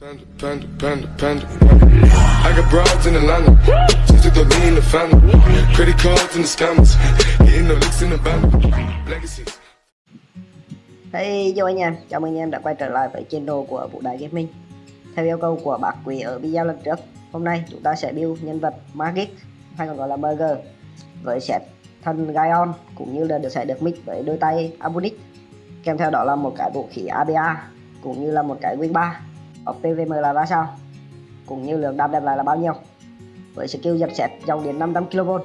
Panda, panda, panda, panda. I got broads in Atlanta. Just to the lean in the family. Credit cards and the scammers. Hitting the licks in the band. Legacies. Hey, yo anh em, chào mừng anh em đã quay trở lại với channel của Vũ Đại Gaming Theo yêu cầu của bác quý ở video lần trước Hôm nay chúng ta sẽ build nhân vật Magic hay còn gọi là Burger Với set thân Gaion cũng như là được sẽ được mix với đôi tay Abunic Kèm theo đó là một cái vũ khí ABA cũng như là một cái Wing 3 OPVM là ra sao? Cũng như lượng đam đem lại là bao nhiêu? Với skill giật xét dòng điện 500kV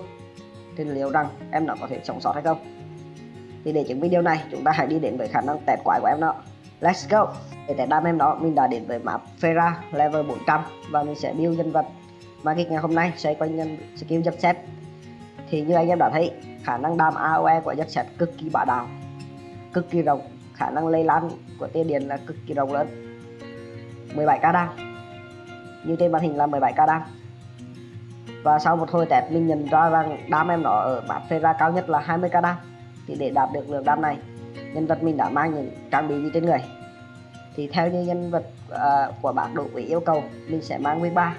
Thì liệu rằng em nó có thể sống sót hay không? Thì để chứng minh điều này, chúng ta hãy đi đến với khả năng tẹt quái của em nó. let's go! Để tẹt đam em đó, mình đã đến với map Fera level 400 và mình sẽ build nhân vật Magic ngày hôm nay, xoay quanh nhân skill giật xét. Thì như anh em đã thấy, khả năng đam AOE của giật xét cực kỳ bá đạo, cực kỳ rộng. Khả năng lây lan của tia điện là cực kỳ rộng lớn. 17k đam như trên màn hình là 17k đam và sau một hồi test mình nhận ra rằng đam em nó ở map ra cao nhất là 20k đam thì để đạt được lượng đam này nhân vật mình đã mang những trang bị gì trên người? Thì theo như nhân vật uh, của bạn đội quý yêu cầu mình sẽ mang win 3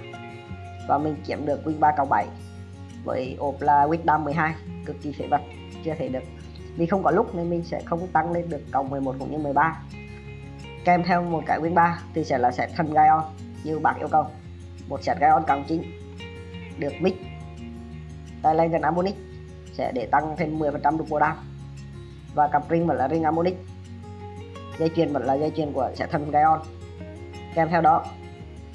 và mình kiếm được win 3 cộng 7 với ốp là win đam 12 cực kỳ phế vật chưa thể được. Vì không có lúc nên mình sẽ không tăng lên được cộng 11 cũng như 13 kèm theo một cái win 3 thì sẽ là set thần Gaion như bác yêu cầu. Một set Gaion cộng chính được mix tay lên gần Ammonic sẽ để tăng thêm 10% double đam. Và cặp ring vẫn là ring harmonic dây chuyền vẫn là dây chuyền của sẽ thân Gaion kèm theo đó,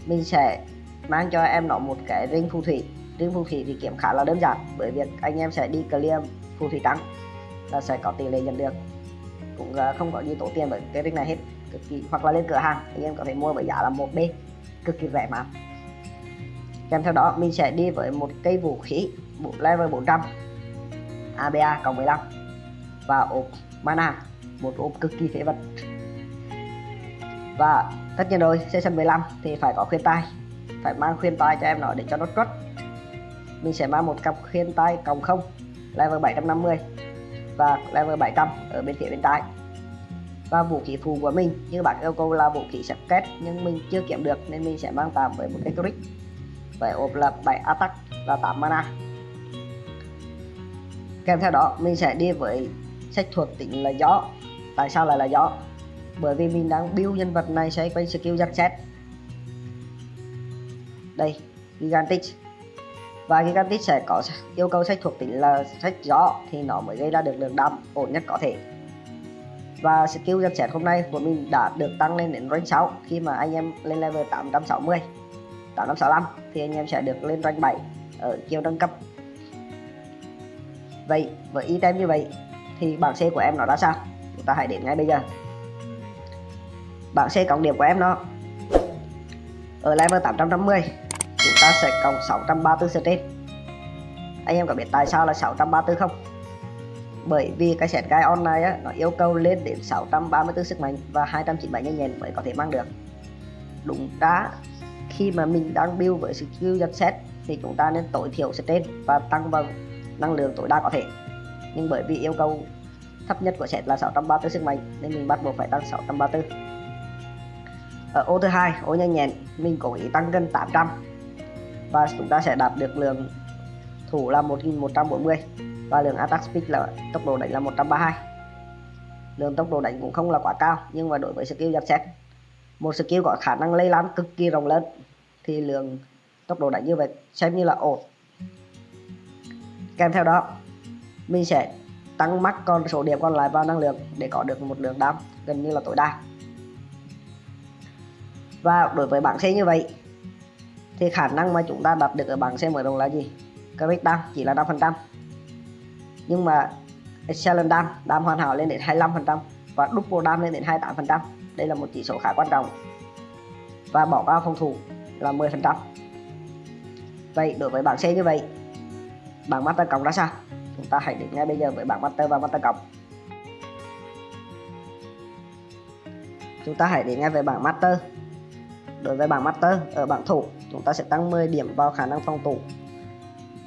mình sẽ mang cho em nó một cái ring phù thủy. Ring phù thủy thì kiếm khá là đơn giản, bởi việc anh em sẽ đi clear phù thủy trắng là sẽ có tỷ lệ nhận được. Cũng à, không có gì tốn tiền bởi cái ring này hết cực kỳ, hoặc là lên cửa hàng, anh em có thể mua với giá là 1B cực kỳ rẻ mà. Kèm theo đó, mình sẽ đi với một cây vũ khí level 400 ABA cộng 15 và ốp mana, một ốp cực kỳ phế vật. Và tất nhiên rồi season 15 thì phải có khuyên tai, phải mang khuyên tai cho em nó để cho nó trust mình sẽ mang một cặp khuyên tai cộng không, level 750 và level 700 ở bên phía bên trái và vũ khí phù của mình. Như bạn yêu cầu là vũ khí sắp kết, nhưng mình chưa kiếm được, nên mình sẽ mang tạm với một cái crit với ốp là 7 attack và 8 mana. Kèm theo đó, mình sẽ đi với sách thuộc tính là gió. Tại sao lại là gió? Bởi vì mình đang build nhân vật này xoay quanh skill giặc xét. Đây, gigantic. Và gigantic sẽ có yêu cầu sách thuộc tính là sách gió thì nó mới gây ra được lượng đam ổn nhất có thể và skill giật xét hôm nay của mình đã được tăng lên đến rank 6 khi mà anh em lên level 860 865 thì anh em sẽ được lên rank 7 ở chiều nâng cấp. Vậy, với item như vậy, thì bảng C của em nó ra sao? Chúng ta hãy đến ngay bây giờ. Bảng C cộng điểm của em nó, ở level 850 chúng ta sẽ cộng 634 trên anh em có biết tại sao là 634 không? Bởi vì cái set guide online á, nó yêu cầu lên đến 634 sức mạnh và 297 nhanh nhẹn mới có thể mang được. Đúng ra khi mà mình đang build với skill giật set thì chúng ta nên tối thiểu trên và tăng vào năng lượng tối đa có thể. Nhưng bởi vì yêu cầu thấp nhất của set là 634 sức mạnh nên mình bắt buộc phải tăng 634 ở ô thứ hai ô nhanh nhẹn mình cố ý tăng gần 800 và chúng ta sẽ đạt được lượng thủ là 1140 và lượng attack speed là tốc độ đánh là 132 lượng tốc độ đánh cũng không là quá cao, nhưng mà đối với skill giáp xét, một skill có khả năng lây lan cực kỳ rộng lớn, thì lượng tốc độ đánh như vậy xem như là ổn. Kèm theo đó, mình sẽ tăng mắc con số điểm còn lại vào năng lượng để có được một lượng đam gần như là tối đa. Và đối với bảng C như vậy, thì khả năng mà chúng ta đạt được ở bảng C mở rộng là gì? Crit đam chỉ là 5% nhưng mà excellent đam đam hoàn hảo lên đến 25% và double đam lên đến 28% đây là một chỉ số khá quan trọng. Và bỏ qua phòng thủ là 10% vậy đối với bảng C như vậy, bảng master cộng ra sao? Chúng ta hãy đến ngay bây giờ với bảng master và master cộng chúng ta hãy đến ngay về bảng master. Đối với bảng master ở bảng thủ, chúng ta sẽ tăng 10 điểm vào khả năng phòng thủ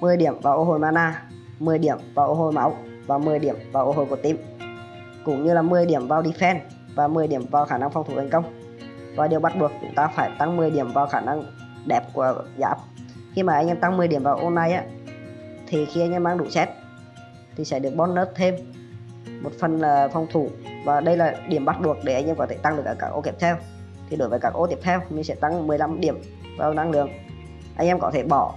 10 điểm vào ô hồi mana. 10 điểm vào ô hồi máu và 10 điểm vào ô hồi của team cũng như là 10 điểm vào defense và 10 điểm vào khả năng phòng thủ thành công. Và điều bắt buộc chúng ta phải tăng 10 điểm vào khả năng đẹp của giáp khi mà anh em tăng 10 điểm vào ô này á, thì khi anh em mang đủ set, thì sẽ được bonus thêm một phần là phòng thủ. Và đây là điểm bắt buộc để anh em có thể tăng được ở các ô tiếp theo. Thì đối với các ô tiếp theo, mình sẽ tăng 15 điểm vào năng lượng. Anh em có thể bỏ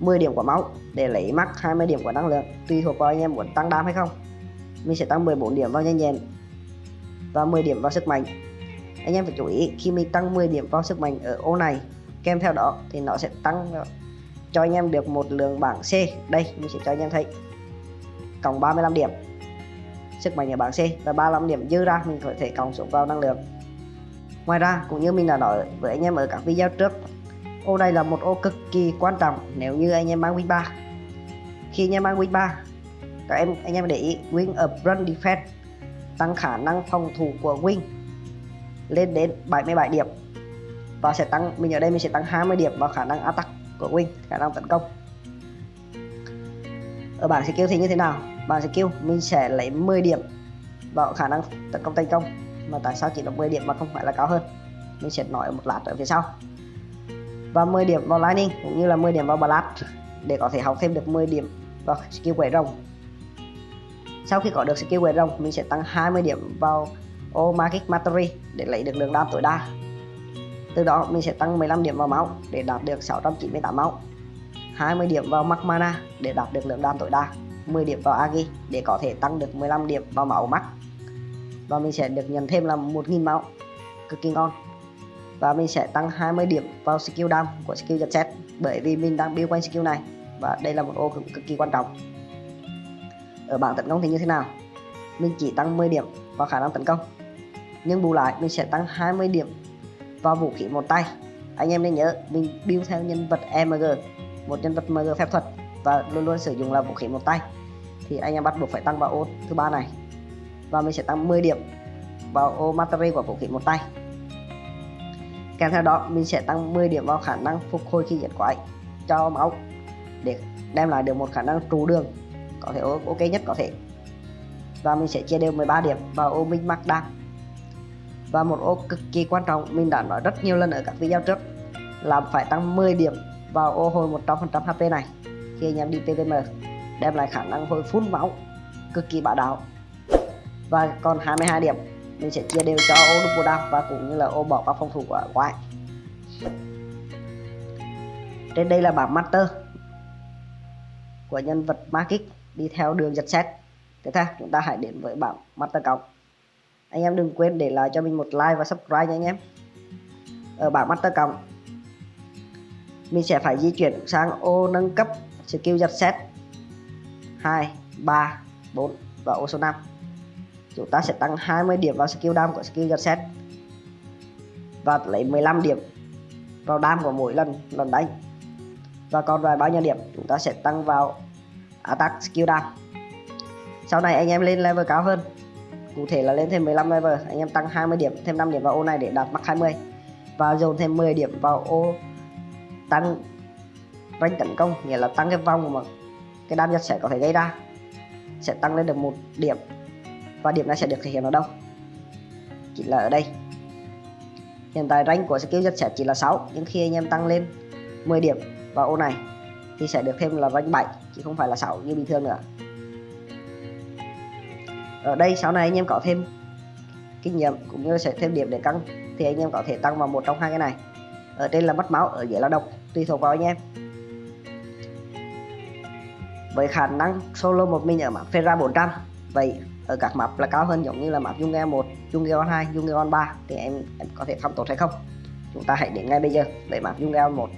10 điểm của máu để lấy mắc 20 điểm của năng lượng. Tùy thuộc vào anh em muốn tăng đam hay không. Mình sẽ tăng 14 điểm vào nhanh nhẹn và 10 điểm vào sức mạnh. Anh em phải chú ý, khi mình tăng 10 điểm vào sức mạnh ở ô này, kèm theo đó thì nó sẽ tăng cho anh em được một lượng bảng C. Đây, mình sẽ cho anh em thấy. Cộng 35 điểm. Sức mạnh ở bảng C và 35 điểm dư ra, mình có thể cộng xuống vào năng lượng. Ngoài ra, cũng như mình đã nói với anh em ở các video trước ô này là một ô cực kỳ quan trọng nếu như anh em mang win 3 khi anh em mang win 3 các em, anh em để ý win ở run defense tăng khả năng phòng thủ của win lên đến 77 điểm. Và sẽ tăng, mình ở đây mình sẽ tăng 20 điểm vào khả năng attack của win khả năng tấn công. Ở bảng skill thì như thế nào? Bảng skill, mình sẽ lấy 10 điểm vào khả năng tấn công thành công. Mà tại sao chỉ là 10 điểm mà không phải là cao hơn? Mình sẽ nói một lát ở phía sau và 10 điểm vào lightning, cũng như là 10 điểm vào blast, để có thể học thêm được 10 điểm vào skill quẩy rồng. Sau khi có được skill quẩy rồng, mình sẽ tăng 20 điểm vào ô magic mastery để lấy được lượng đam tối đa. Từ đó, mình sẽ tăng 15 điểm vào máu để đạt được 698 máu 20 điểm vào Mac mana để đạt được lượng đam tối đa 10 điểm vào agi để có thể tăng được 15 điểm vào máu Mac và mình sẽ được nhận thêm là 1.000 máu, cực kỳ ngon và mình sẽ tăng 20 điểm vào skill down của skill giật xét bởi vì mình đang build quanh skill này và đây là một ô cực, cực kỳ quan trọng. Ở bảng tấn công thì như thế nào? Mình chỉ tăng 10 điểm vào khả năng tấn công nhưng bù lại mình sẽ tăng 20 điểm vào vũ khí một tay. Anh em nên nhớ mình build theo nhân vật MG một nhân vật MG phép thuật và luôn luôn sử dụng là vũ khí một tay. Thì anh em bắt buộc phải tăng vào ô thứ ba này. Và mình sẽ tăng 10 điểm vào ô mastery của vũ khí một tay kèm theo đó, mình sẽ tăng 10 điểm vào khả năng phục hồi khi giết quái cho máu để đem lại được một khả năng trụ đường có thể ok nhất có thể. Và mình sẽ chia đều 13 điểm vào ô minh mắc đam và một ô cực kỳ quan trọng, mình đã nói rất nhiều lần ở các video trước là phải tăng 10 điểm vào ô hồi 100% HP này khi anh em đi PVM đem lại khả năng hồi phun máu cực kỳ bạo đạo. Và còn 22 điểm mình sẽ chia đều cho ô double đam và cũng như là ô bỏ qua phòng thủ của quái. Trên đây là bảng master của nhân vật magic đi theo đường giật xét. Tiếp theo chúng ta hãy đến với bảng master cộng. Anh em đừng quên để lại cho mình một like và subscribe nha anh em. Ở bảng master cộng mình sẽ phải di chuyển sang ô nâng cấp skill giật xét, 2 3 4 và ô số 5 chúng ta sẽ tăng 20 điểm vào skill đam của skill giật xét. Và lấy 15 điểm vào đam của mỗi lần lần đánh. Và còn vài bao nhiêu điểm? Chúng ta sẽ tăng vào attack skill đam. Sau này anh em lên level cao hơn. Cụ thể là lên thêm 15 level, anh em tăng 20 điểm, thêm 5 điểm vào ô này để đạt mắc 20 và dồn thêm 10 điểm vào ô tăng rank tấn công, nghĩa là tăng cái vòng mà cái đam giật sẽ có thể gây ra, sẽ tăng lên được một điểm và điểm này sẽ được thể hiện ở đâu? Chỉ là ở đây. Hiện tại rank của skill rất sẽ chỉ là 6 nhưng khi anh em tăng lên 10 điểm vào ô này, thì sẽ được thêm là rank 7 chứ không phải là 6 như bình thường nữa. Ở đây, sau này anh em có thêm kinh nghiệm cũng như sẽ thêm điểm để căng, thì anh em có thể tăng vào một trong hai cái này. Ở trên là mất máu, ở dưới là độc, tùy thuộc vào anh em. Với khả năng solo một mình ở map Ferra 400 vậy ở các map là cao hơn giống như là map Jungle 1, Jungle 2, Jungle 3 thì em, em có thể phạm tốt hay không? Chúng ta hãy đến ngay bây giờ để map Jungle 1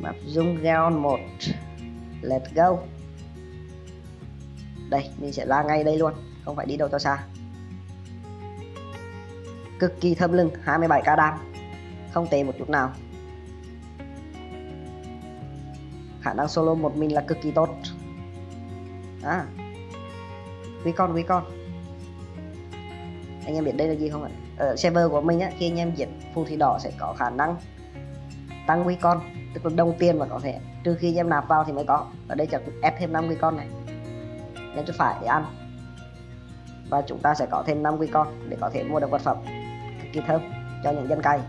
map Jungle 1 let's go. Đây mình sẽ ra ngay đây luôn không phải đi đâu cho xa. Cực kỳ thơm lưng 27k đam không tệ một chút nào. Khả năng solo một mình là cực kỳ tốt à. Quý con quý con. Anh em biết đây là gì không ạ? Ở server của mình á, khi anh em diệt phù thủy đỏ sẽ có khả năng tăng quý con. Tức là đông tiền mà có thể, trừ khi anh em nạp vào thì mới có. Ở đây chắc ép thêm 5 quý con này. Nhấn cho phải để ăn. Và chúng ta sẽ có thêm 5 quy con để có thể mua được vật phẩm cực kỳ thơm cho những dân cày.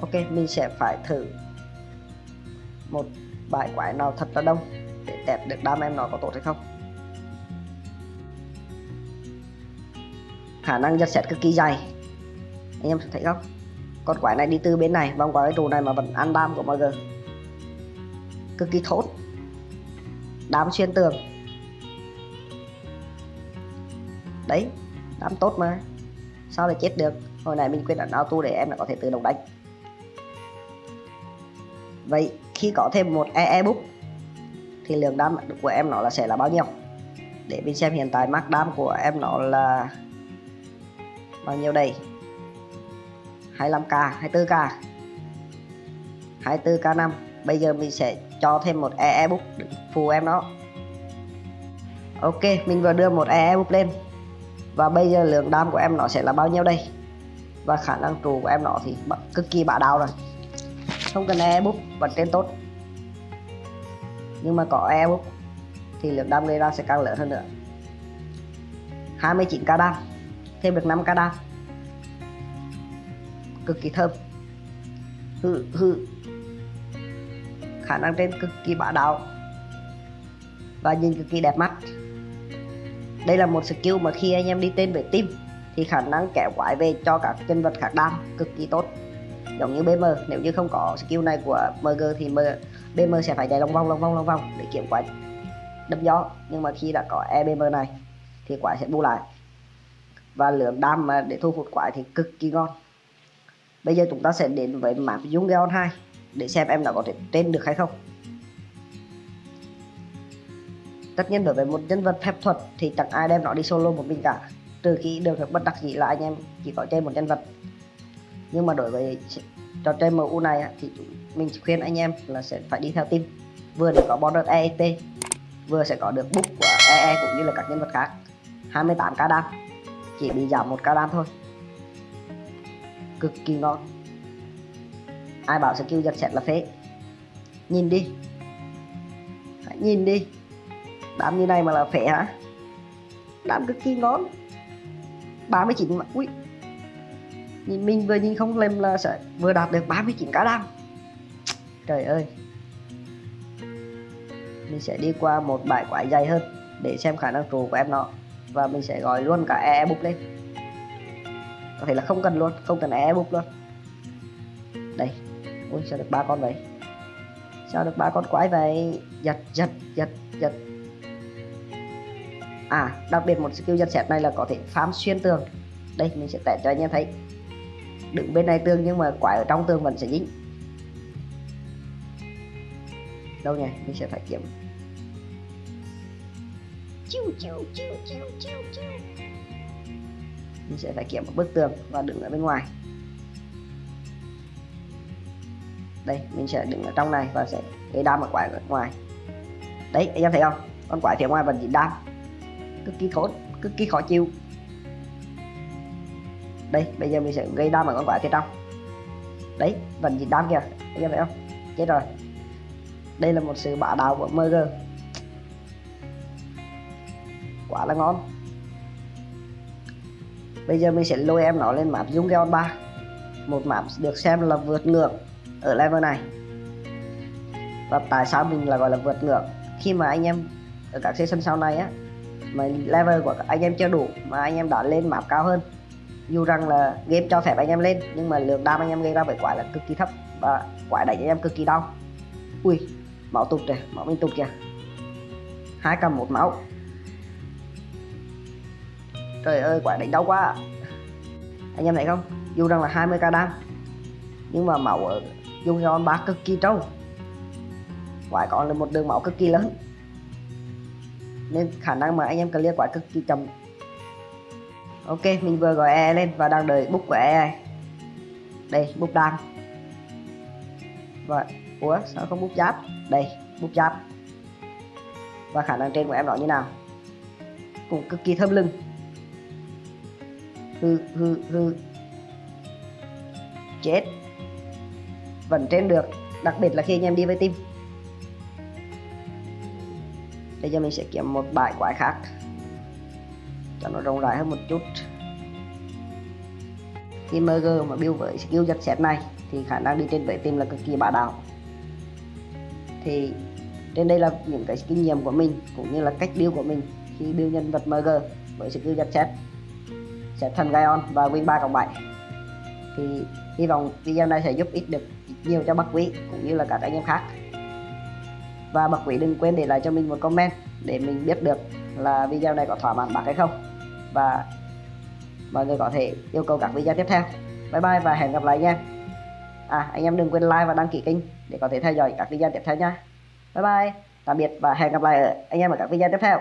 Ok, mình sẽ phải thử một bãi quái nào thật là đông để test được đam em nó có tốt hay không? Khả năng nhận xét cực kỳ dày. Anh em thấy không? Con quái này đi từ bên này, vòng qua cái trụ này mà vẫn ăn đam của mọi người. Cực kỳ thốt. Đám xuyên tường. Đấy đám tốt mà. Sao lại chết được? Hồi này mình quyết ẩn auto để em là có thể tự động đánh. Vậy khi có thêm một ebook book, thì lượng đam của em nó là sẽ là bao nhiêu? Để mình xem hiện tại max đam của em nó là bao nhiêu đây? 25k 24k 24k5 bây giờ mình sẽ cho thêm một ebook book phù em nó. Ok, mình vừa đưa một ebook book lên. Và bây giờ lượng đam của em nó sẽ là bao nhiêu đây? Và khả năng trụ của em nó thì cực kỳ bả đạo rồi. Không cần ebook book trên tốt. Nhưng mà có e thì lượng đam gây ra sẽ càng lớn hơn nữa. 29k đam thêm được 5k đam cực kỳ thơm. Hư hư. Khả năng trên cực kỳ bá đạo. Và nhìn cực kỳ đẹp mắt. Đây là một skill mà khi anh em đi tên về team, thì khả năng kẻ quái về cho các nhân vật khác đam cực kỳ tốt giống như BM nếu như không có skill này của MG thì BM sẽ phải chạy long vòng long vòng long vòng để kiếm quả đâm gió. Nhưng mà khi đã có EBM này thì quả sẽ bù lại. Và lượng đam mà để thu hút quả thì cực kỳ ngon. Bây giờ chúng ta sẽ đến với map Jungeon 2 để xem em đã có thể tên được hay không. Tất nhiên đối với một nhân vật phép thuật thì chẳng ai đem nó đi solo một mình cả. Trừ khi được được bất đắc dĩ là anh em chỉ có chơi một nhân vật nhưng mà đối với trò chơi MU này thì mình khuyên anh em là sẽ phải đi theo team. Vừa để có bonus EET vừa sẽ có được book của EE cũng như là các nhân vật khác. 28 k đam chỉ bị giảm một k đam thôi. Cực kỳ ngon. Ai bảo skill giật xét là phế. Nhìn đi. Hãy nhìn đi. Đám như này mà là phế hả? Đám cực kỳ ngon. 39 mà ui nhìn mình vừa nhìn không lầm là sẽ vừa đạt được 39 cá đăng, trời ơi. Mình sẽ đi qua một bài quái dày hơn để xem khả năng trụ của em nó. Và mình sẽ gọi luôn cả e book lên. Có thể là không cần luôn không cần e book luôn. Đây. Ui sao được ba con vậy? Sao được ba con quái vậy? Giật giật giật giật. À đặc biệt một skill giật xét này là có thể phám xuyên tường. Đây mình sẽ test cho anh em thấy đứng bên này tường nhưng mà quái ở trong tường vẫn sẽ dính. Đâu nhỉ? Mình sẽ phải kiếm. Chiu chiu chiu chiu chiu chiu. Mình sẽ phải kiếm một bức tường và đứng ở bên ngoài. Đây mình sẽ đứng ở trong này và sẽ gây đam ở quái ở ngoài. Đấy anh em thấy không? Con quái phía ngoài vẫn dính đam. Cực kỳ thốn cực kỳ khó chịu đây, bây giờ mình sẽ gây đam ở con quái phía trong. Đấy, vẫn gì đam kìa, anh em thấy không? Chết rồi. Đây là một sự bả đạo của MG quá là ngon. Bây giờ mình sẽ lôi em nó lên map Jungeon 3 một map được xem là vượt ngưỡng ở level này. Và tại sao mình là gọi là vượt ngưỡng? Khi mà anh em ở các season sau này á, mà level của anh em chưa đủ, mà anh em đã lên map cao hơn dù rằng là game cho phép anh em lên, nhưng mà lượng đam anh em gây ra bởi quái là cực kỳ thấp và quái đánh anh em cực kỳ đau. Ui, máu tụt kìa, máu mình tụt kìa. Hai cầm một máu. Trời ơi quái đánh đau quá anh em thấy không? Dù rằng là 20 k đam, nhưng mà máu ở dung nhọn bác cực kỳ trâu. Quái còn là một đường máu cực kỳ lớn. Nên khả năng mà anh em clear quái cực kỳ chậm ok, mình vừa gọi e lên và đang đợi book của e đây, book đang. Và ủa, sao không book giáp? Đây, book giáp. Và khả năng trên của em nó như nào? Cũng cực kỳ thơm lưng hư hư hư. Chết. Vẫn trên được, đặc biệt là khi anh em đi với team. Bây giờ mình sẽ kiếm một bài quái khác nó rộng rãi hơn một chút. Khi Merger mà build với skill giật xét này thì khả năng đi trên vệ tinh là cực kỳ bá đạo. Thì trên đây là những cái kinh nghiệm của mình cũng như là cách build của mình khi build nhân vật Merger với skill giật xét xét thần gaion và win 3 cộng 7 thì hy vọng video này sẽ giúp ích được nhiều cho bác quý cũng như là các anh em khác. Và bác quý đừng quên để lại cho mình một comment để mình biết được là video này có thỏa mãn bác hay không và mọi người có thể yêu cầu các video tiếp theo. Bye bye và hẹn gặp lại nha. À anh em đừng quên like và đăng ký kênh để có thể theo dõi các video tiếp theo nha. Bye bye, tạm biệt và hẹn gặp lại anh em ở các video tiếp theo.